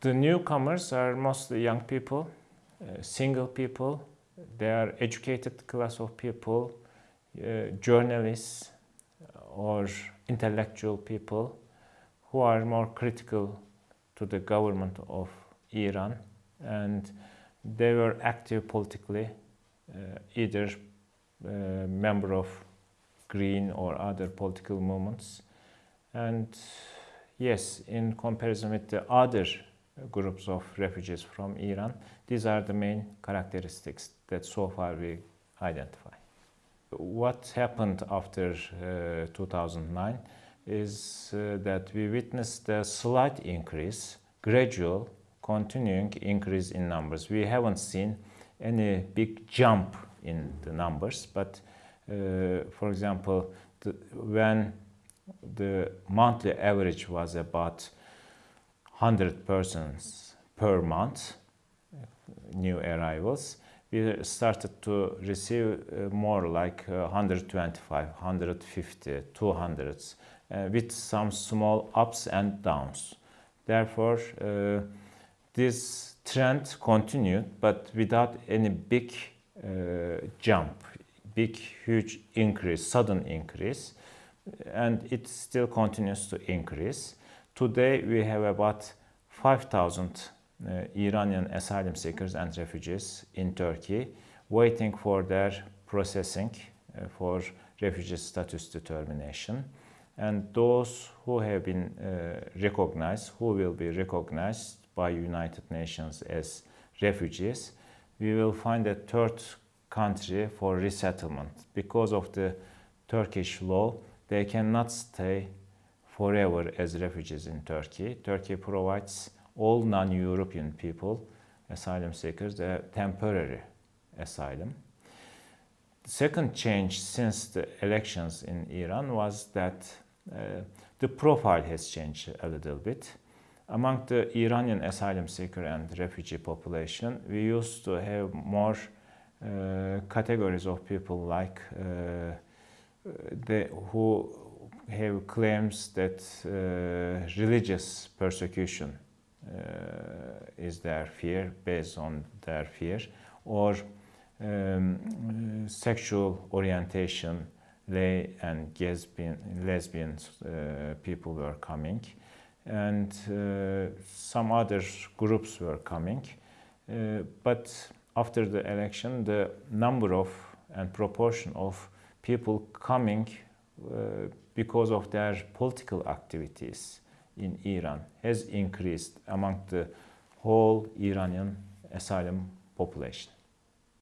The newcomers are mostly young people, uh, single people. They are educated class of people, uh, journalists or intellectual people who are more critical to the government of Iran and they were active politically, uh, either uh, member of Green or other political movements. And yes, in comparison with the other groups of refugees from Iran, these are the main characteristics that so far we identify. What happened after uh, 2009 is uh, that we witnessed a slight increase, gradual, continuing increase in numbers. We haven't seen any big jump in the numbers, but uh, for example, the, when the monthly average was about 100 persons per month, new arrivals, we started to receive uh, more like uh, 125, 150, 200, uh, with some small ups and downs. Therefore, uh, this trend continued, but without any big uh, jump, big, huge increase, sudden increase, and it still continues to increase. Today, we have about 5,000 uh, Iranian asylum seekers and refugees in Turkey waiting for their processing uh, for refugee status determination. And those who have been uh, recognized, who will be recognized by United Nations as refugees, we will find a third country for resettlement. Because of the Turkish law, they cannot stay forever as refugees in Turkey. Turkey provides all non-European people, asylum seekers, a temporary asylum. The second change since the elections in Iran was that uh, the profile has changed a little bit. Among the Iranian asylum seeker and refugee population, we used to have more uh, categories of people like uh, the, who have claims that uh, religious persecution uh, is their fear, based on their fear, or um, sexual orientation, lay and lesbian, lesbian uh, people were coming, and uh, some other groups were coming. Uh, but after the election, the number of and proportion of people coming uh, because of their political activities in Iran has increased among the whole Iranian asylum population.